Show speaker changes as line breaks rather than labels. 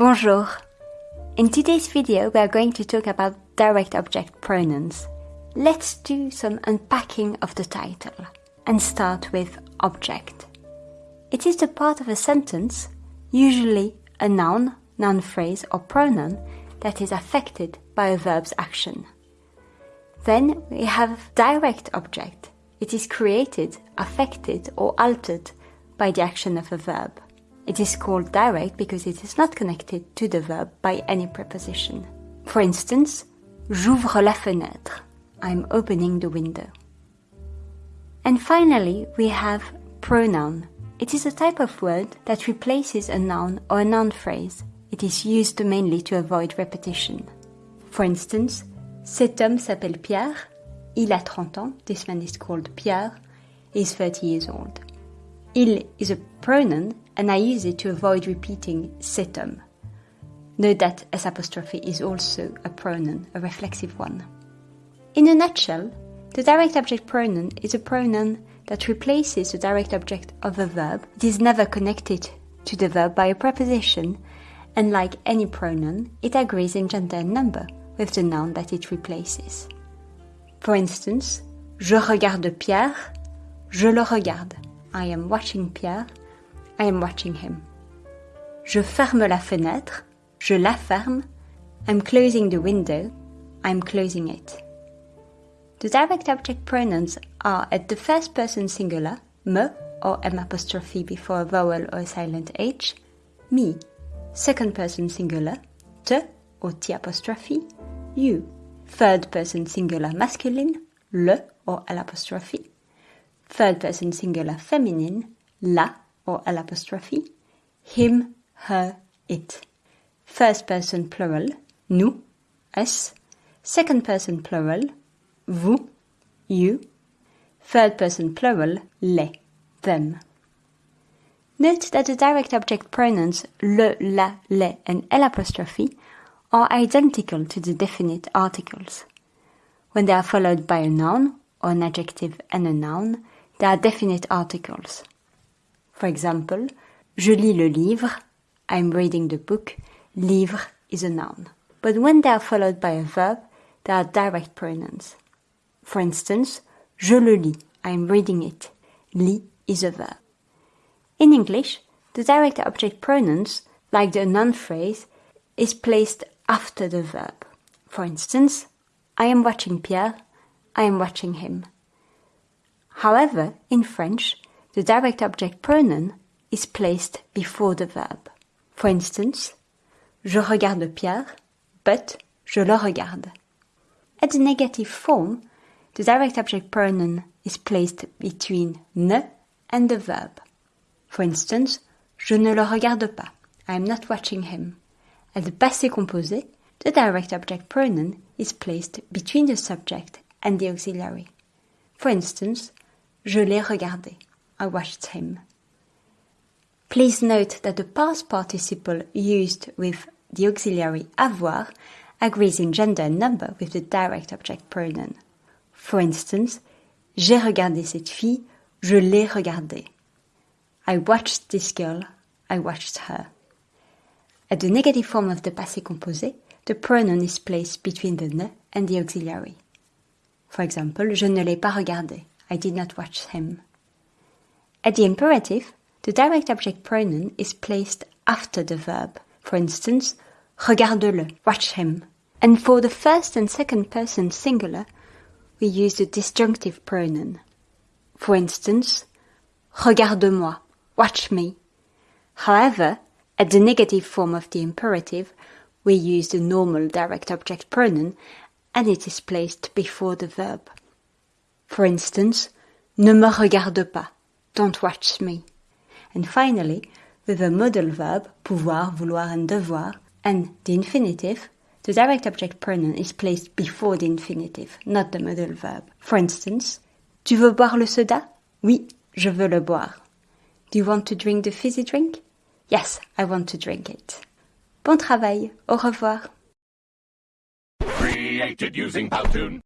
Bonjour! In today's video we are going to talk about direct object pronouns. Let's do some unpacking of the title and start with object. It is the part of a sentence, usually a noun, noun phrase or pronoun that is affected by a verb's action. Then we have direct object. It is created, affected or altered by the action of a verb. It is called direct because it is not connected to the verb by any preposition. For instance, j'ouvre la fenêtre. I'm opening the window. And finally, we have pronoun. It is a type of word that replaces a noun or a noun phrase. It is used mainly to avoid repetition. For instance, cet homme s'appelle Pierre. Il a 30 ans. This man is called Pierre. He is 30 years old. Il is a pronoun and I use it to avoid repeating cet homme. Note that S apostrophe is also a pronoun, a reflexive one. In a nutshell, the direct object pronoun is a pronoun that replaces the direct object of a verb. It is never connected to the verb by a preposition, and like any pronoun, it agrees in gender and number with the noun that it replaces. For instance, je regarde Pierre, je le regarde. I am watching Pierre, I am watching him. Je ferme la fenêtre, je la ferme. I'm closing the window, I'm closing it. The direct object pronouns are at the first person singular, me or m apostrophe before a vowel or a silent h, me. Second person singular, te or t apostrophe, you. Third person singular masculine, le or l apostrophe. Third person singular feminine, la or L apostrophe, him, her, it. First person plural, nous, us. Second person plural, vous, you. Third person plural, les, them. Note that the direct object pronouns le, la, les, and L apostrophe are identical to the definite articles. When they are followed by a noun, or an adjective and a noun, they are definite articles. For example, je lis le livre, I'm reading the book, livre is a noun. But when they are followed by a verb, they are direct pronouns. For instance, je le lis, I'm reading it, lis is a verb. In English, the direct object pronouns, like the noun phrase, is placed after the verb. For instance, I am watching Pierre, I am watching him. However, in French, the direct object pronoun is placed before the verb. For instance, je regarde Pierre, but je le regarde. At the negative form, the direct object pronoun is placed between ne and the verb. For instance, je ne le regarde pas. I am not watching him. At the passé composé, the direct object pronoun is placed between the subject and the auxiliary. For instance, je l'ai regardé. I watched him. Please note that the past participle used with the auxiliary avoir agrees in gender and number with the direct object pronoun. For instance, j'ai regardé cette fille, je l'ai regardée. I watched this girl, I watched her. At the negative form of the passé composé, the pronoun is placed between the ne and the auxiliary. For example, je ne l'ai pas regardé, I did not watch him. At the imperative, the direct object pronoun is placed after the verb. For instance, regarde-le, watch him. And for the first and second person singular, we use the disjunctive pronoun. For instance, regarde-moi, watch me. However, at the negative form of the imperative, we use the normal direct object pronoun and it is placed before the verb. For instance, ne me regarde pas, don't watch me. And finally, with a modal verb, pouvoir, vouloir, and devoir, and the infinitive, the direct object pronoun is placed before the infinitive, not the modal verb. For instance, Tu veux boire le soda? Oui, je veux le boire. Do you want to drink the fizzy drink? Yes, I want to drink it. Bon travail. Au revoir. Created using Powtoon.